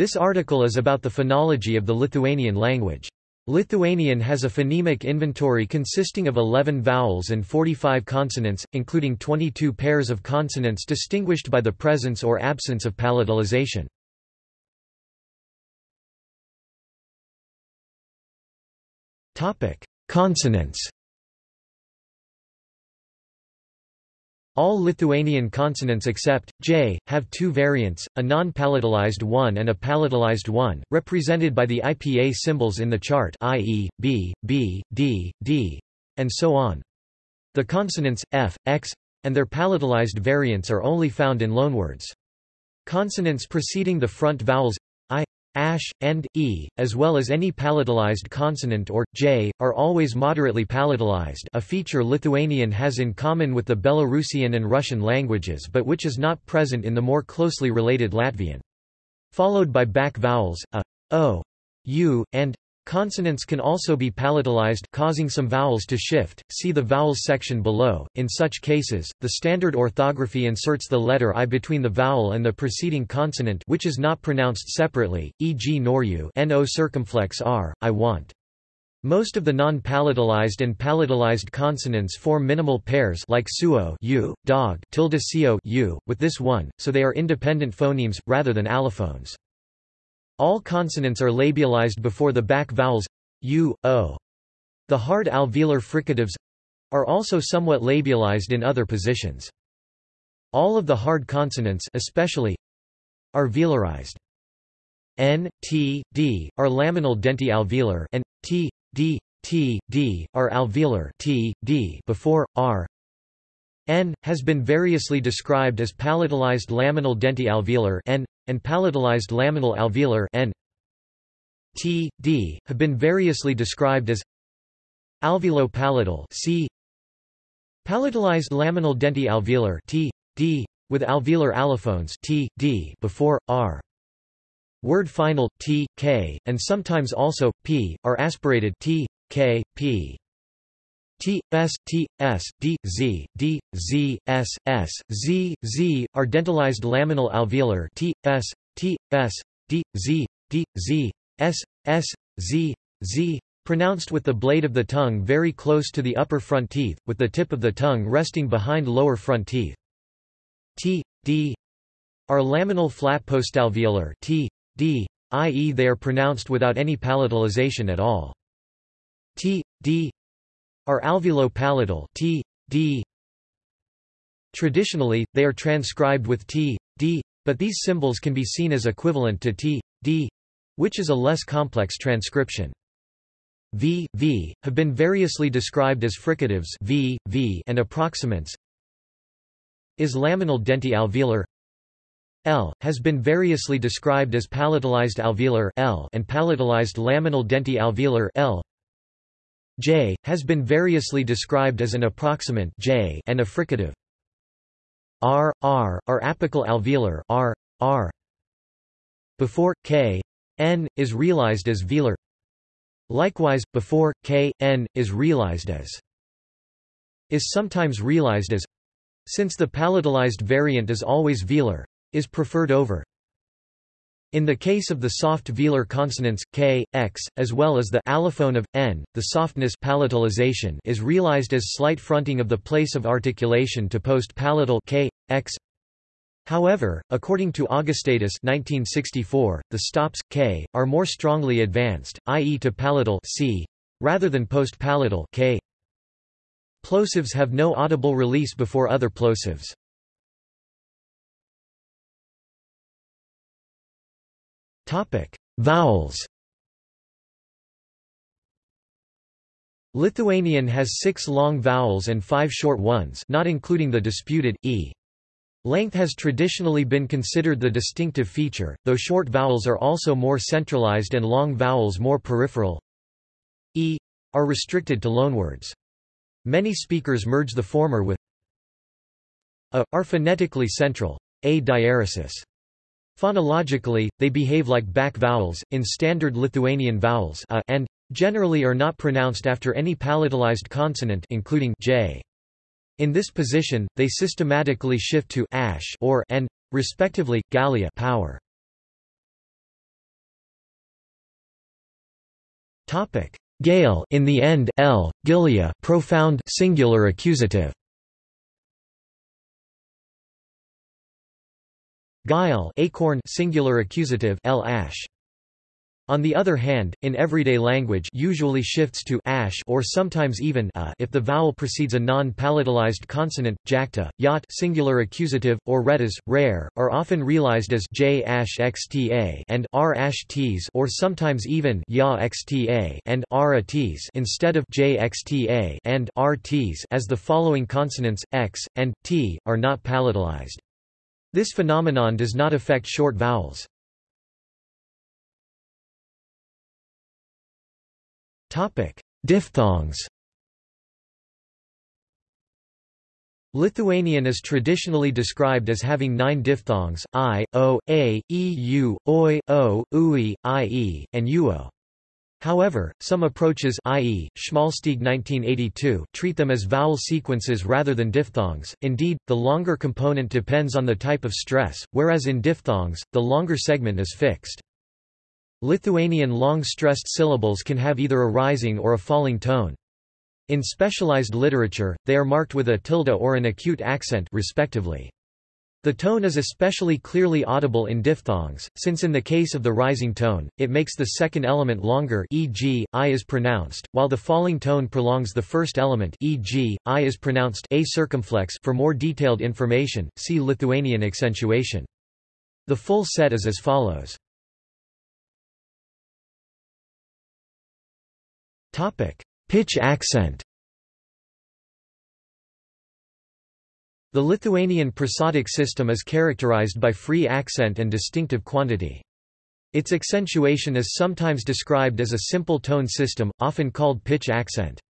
This article is about the phonology of the Lithuanian language. Lithuanian has a phonemic inventory consisting of 11 vowels and 45 consonants, including 22 pairs of consonants distinguished by the presence or absence of palatalization. Consonants All Lithuanian consonants except j have two variants, a non-palatalized one and a palatalized one, represented by the IPA symbols in the chart i.e., b, b, d, d, and so on. The consonants f, x, and their palatalized variants are only found in loanwords. Consonants preceding the front vowels ash, and, e, as well as any palatalized consonant or, j, are always moderately palatalized a feature Lithuanian has in common with the Belarusian and Russian languages but which is not present in the more closely related Latvian. Followed by back vowels, a, o, u, and Consonants can also be palatalized causing some vowels to shift, see the vowels section below. In such cases, the standard orthography inserts the letter i between the vowel and the preceding consonant which is not pronounced separately, e.g. noru no circumflex r, I want. Most of the non-palatalized and palatalized consonants form minimal pairs like suo u, dog tilde u, with this one, so they are independent phonemes, rather than allophones. All consonants are labialized before the back vowels u, o. The hard alveolar fricatives are also somewhat labialized in other positions. All of the hard consonants especially are velarized. N, T, D are laminal denti-alveolar and T, D, T, D are alveolar T, D before R. N has been variously described as palatalized laminal denti-alveolar N and palatalized laminal alveolar N T, D, have been variously described as alveolo-palatal C palatalized laminal denti-alveolar T, D, with alveolar allophones T, D before, R. Word final, T, K, and sometimes also, P, are aspirated T, K, P. T, S, T, S, D, Z, D, Z, S, S, Z, Z, are dentalized laminal alveolar T, S, T, S, D, Z, D, Z, S, S, Z, Z, pronounced with the blade of the tongue very close to the upper front teeth, with the tip of the tongue resting behind lower front teeth. T, D, are laminal flat postalveolar T, D, i.e. they are pronounced without any palatalization at all. T, D, are alveolo-palatal t, d. Traditionally, they are transcribed with t, d, but these symbols can be seen as equivalent to t, d, which is a less complex transcription. V, V, have been variously described as fricatives v, v, and approximants. Is laminal denti-alveolar L, has been variously described as palatalized alveolar L and palatalized laminal denti-alveolar L. J, has been variously described as an approximant J and a fricative. R, R, are apical alveolar R, R. Before, K, N, is realized as velar. Likewise, before, K, N, is realized as is sometimes realized as since the palatalized variant is always velar, is preferred over in the case of the soft velar consonants k, x, as well as the allophone of n, the softness palatalization is realized as slight fronting of the place of articulation to post-palatal k, x. However, according to Augustaitis 1964, the stops k are more strongly advanced, i.e. to palatal c, rather than post-palatal k. Plosives have no audible release before other plosives. Vowels Lithuanian has six long vowels and five short ones not including the disputed, e. Length has traditionally been considered the distinctive feature, though short vowels are also more centralized and long vowels more peripheral. e are restricted to loanwords. Many speakers merge the former with a are phonetically central, a diaresis. Phonologically, they behave like back vowels, in standard Lithuanian vowels a and generally are not pronounced after any palatalized consonant including j. In this position, they systematically shift to ash or and, respectively, gallia power. Gale in the end l, gilia profound singular accusative. Guile acorn singular accusative L ash. On the other hand, in everyday language usually shifts to ash or sometimes even a if the vowel precedes a non-palatalized consonant, jacta, yacht singular accusative, or retas, rare, are often realized as j ash xta and r ash t's or sometimes even ya xta and r t's instead of j xta and r t's as the following consonants, x, and t, are not palatalized. This phenomenon does not affect short vowels. Diphthongs. Lithuanian is traditionally described as having nine diphthongs, i, o, a, e, u, oi, o, ui, ie, and uo. However, some approaches i.e., Schmalstieg 1982 treat them as vowel sequences rather than diphthongs. Indeed, the longer component depends on the type of stress, whereas in diphthongs, the longer segment is fixed. Lithuanian long-stressed syllables can have either a rising or a falling tone. In specialized literature, they are marked with a tilde or an acute accent respectively. The tone is especially clearly audible in diphthongs, since in the case of the rising tone, it makes the second element longer e.g., i is pronounced, while the falling tone prolongs the first element e.g., i is pronounced a circumflex for more detailed information, see Lithuanian accentuation. The full set is as follows. Pitch accent. The Lithuanian prosodic system is characterized by free accent and distinctive quantity. Its accentuation is sometimes described as a simple tone system, often called pitch accent.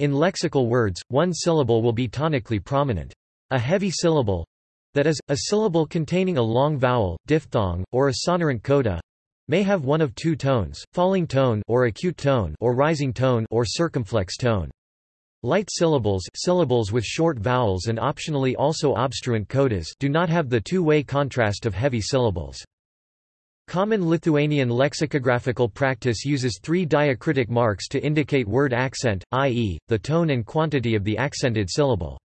In lexical words, one syllable will be tonically prominent. A heavy syllable—that is, a syllable containing a long vowel, diphthong, or a sonorant coda, may have one of two tones, falling tone or acute tone or rising tone or circumflex tone. Light syllables syllables with short vowels and optionally also obstruent codas do not have the two-way contrast of heavy syllables. Common Lithuanian lexicographical practice uses three diacritic marks to indicate word accent, i.e., the tone and quantity of the accented syllable.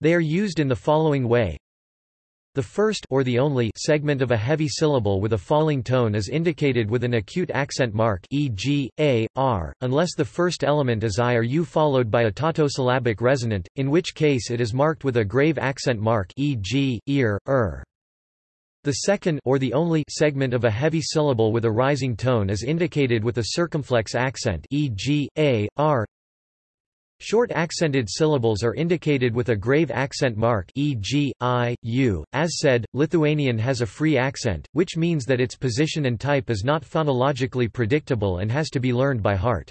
They are used in the following way the first or the only segment of a heavy syllable with a falling tone is indicated with an acute accent mark e.g., a, r, unless the first element is i or u followed by a tautosyllabic resonant, in which case it is marked with a grave accent mark e.g., ear, er. The second or the only segment of a heavy syllable with a rising tone is indicated with a circumflex accent e.g., a, r, Short accented syllables are indicated with a grave accent mark e.g., i, u. As said, Lithuanian has a free accent, which means that its position and type is not phonologically predictable and has to be learned by heart.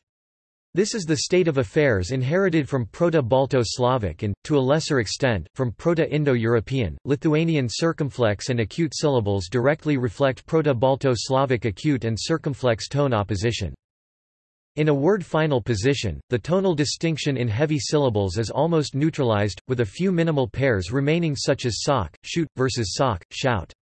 This is the state of affairs inherited from Proto-Balto-Slavic and, to a lesser extent, from Proto-Indo-European. Lithuanian circumflex and acute syllables directly reflect Proto-Balto-Slavic acute and circumflex tone opposition. In a word final position, the tonal distinction in heavy syllables is almost neutralized, with a few minimal pairs remaining such as sock, shoot, versus sock, shout.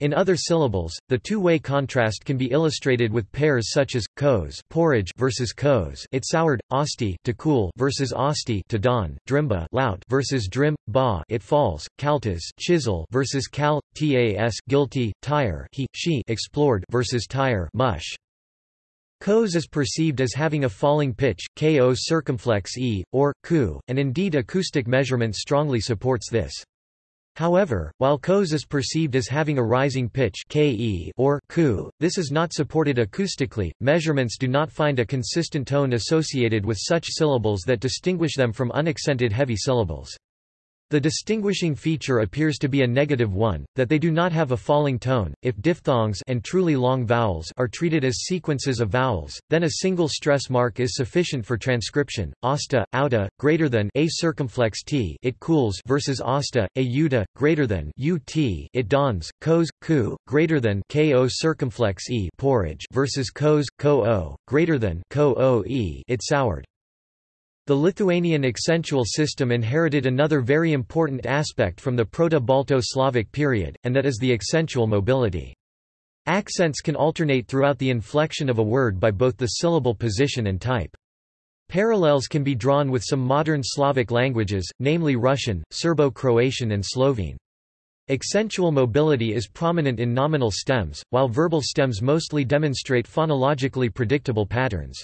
In other syllables, the two-way contrast can be illustrated with pairs such as kos porridge versus kos it soured, osti to cool versus osti to dawn, drimba lout versus drim, ba it falls, kaltas chisel versus kal, tas guilty, tire he, she explored versus tire mush. Kos is perceived as having a falling pitch, ko circumflex e, or, ku, and indeed acoustic measurement strongly supports this. However, while kos is perceived as having a rising pitch ke or ku, this is not supported acoustically. Measurements do not find a consistent tone associated with such syllables that distinguish them from unaccented heavy syllables. The distinguishing feature appears to be a negative one, that they do not have a falling tone. If diphthongs and truly long vowels are treated as sequences of vowels, then a single stress mark is sufficient for transcription. Asta, outa, greater than a circumflex t, it cools versus asta, a uta, greater than ut, it dawns. Kos, ku, greater than ko circumflex e, porridge versus kos, ko greater than ko e, it soured. The Lithuanian accentual system inherited another very important aspect from the Proto-Balto Slavic period, and that is the accentual mobility. Accents can alternate throughout the inflection of a word by both the syllable position and type. Parallels can be drawn with some modern Slavic languages, namely Russian, Serbo-Croatian and Slovene. Accentual mobility is prominent in nominal stems, while verbal stems mostly demonstrate phonologically predictable patterns.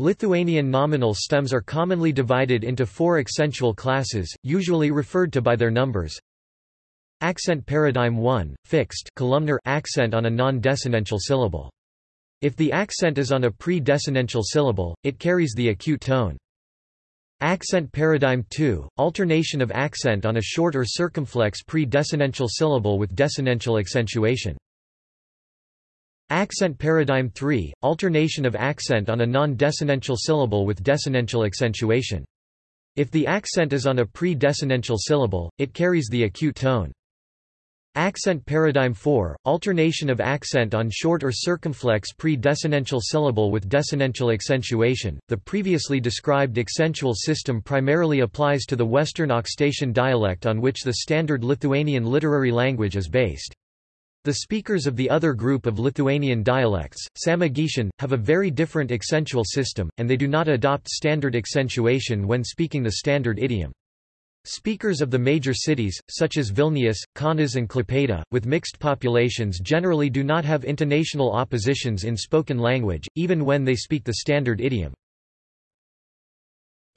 Lithuanian nominal stems are commonly divided into four accentual classes, usually referred to by their numbers. Accent paradigm 1, fixed columnar accent on a non-desinential syllable. If the accent is on a pre-desinential syllable, it carries the acute tone. Accent paradigm 2, alternation of accent on a short or circumflex pre-desinential syllable with desinential accentuation. Accent paradigm 3, alternation of accent on a non-desinential syllable with desinential accentuation. If the accent is on a pre-desinential syllable, it carries the acute tone. Accent paradigm 4, alternation of accent on short or circumflex pre-desinential syllable with desinential accentuation. The previously described accentual system primarily applies to the Western Aukštaitian dialect on which the standard Lithuanian literary language is based. The speakers of the other group of Lithuanian dialects, Samogitian, have a very different accentual system, and they do not adopt standard accentuation when speaking the standard idiom. Speakers of the major cities, such as Vilnius, Kaunas and Klaipėda, with mixed populations generally do not have intonational oppositions in spoken language, even when they speak the standard idiom.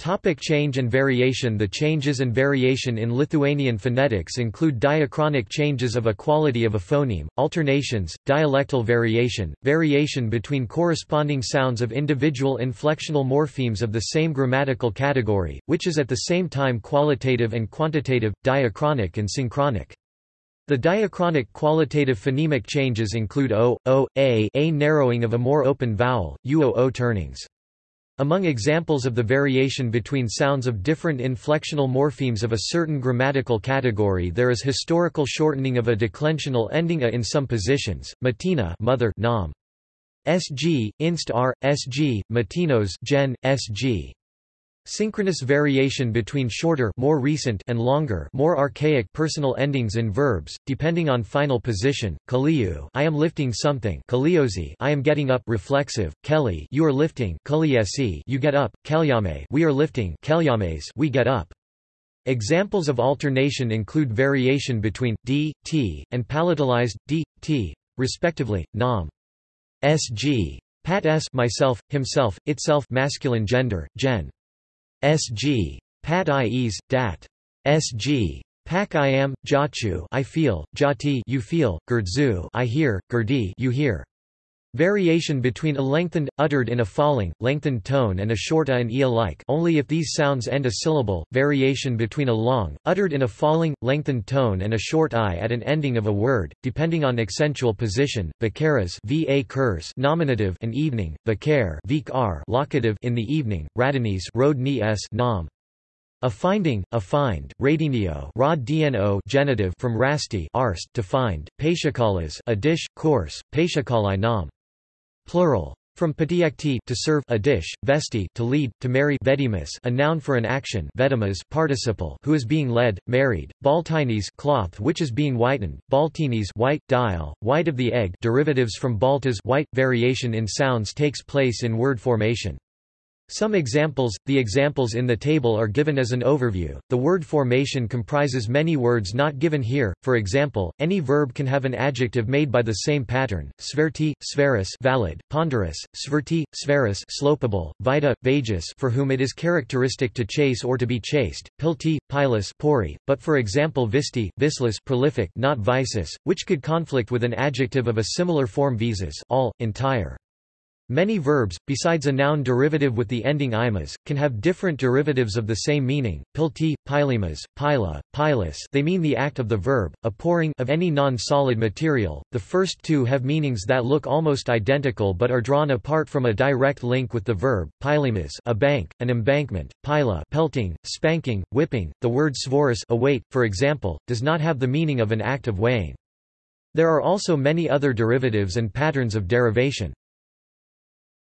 Topic change and variation The changes and variation in Lithuanian phonetics include diachronic changes of a quality of a phoneme, alternations, dialectal variation, variation between corresponding sounds of individual inflectional morphemes of the same grammatical category, which is at the same time qualitative and quantitative, diachronic and synchronic. The diachronic qualitative phonemic changes include o, o, a, a narrowing of a more open vowel, uo turnings. Among examples of the variation between sounds of different inflectional morphemes of a certain grammatical category there is historical shortening of a declensional ending a in some positions, matina mother nam. sg, inst r, sg, matinos gen, sg. Synchronous variation between shorter more recent and longer more archaic personal endings in verbs, depending on final position. Kaliu I am lifting something Kaliosi I am getting up reflexive, Kelly you are lifting Kaliesi you get up, Kelyame we are lifting Kelyames we get up. Examples of alternation include variation between d, t, and palatalized d, t, respectively, nam. sg. Pat s myself, himself, itself masculine gender, gen. Sg. Pat ies, dat. Sg. Pak I am, Jachu I feel, Jati you feel, Gerdzu I hear, Gerdi you hear. Variation between a lengthened, uttered in a falling, lengthened tone and a short a and e alike only if these sounds end a syllable, variation between a long, uttered in a falling, lengthened tone and a short i at an ending of a word, depending on accentual position, vakaras va kurs nominative and evening, vakare vik r locative in the evening, radanis road ni s nam. A finding, a find, radinio rod dno genitive from rasti arst to find, paishakalas a dish, course, paishakalai nam. Plural. From patiekti to serve a dish, vesti to lead, to marry vedimus a noun for an action vedimas participle who is being led, married, baltinis cloth which is being whitened, baltinis white, dial, white of the egg derivatives from baltas white, variation in sounds takes place in word formation. Some examples, the examples in the table are given as an overview. The word formation comprises many words not given here. For example, any verb can have an adjective made by the same pattern: sverti, sveris, valid, ponderous, sverti, sveris, slopable, vita, vagus, for whom it is characteristic to chase or to be chased, pilti, pilus, pori. But for example, visti, vislis, prolific, not visus, which could conflict with an adjective of a similar form visus, all, entire. Many verbs, besides a noun derivative with the ending imas, can have different derivatives of the same meaning. Pilti, pilemas, pila, pilus they mean the act of the verb, a pouring of any non-solid material. The first two have meanings that look almost identical but are drawn apart from a direct link with the verb. Pilemas a bank, an embankment, pila pelting, spanking, whipping. The word svoris a weight, for example, does not have the meaning of an act of weighing. There are also many other derivatives and patterns of derivation.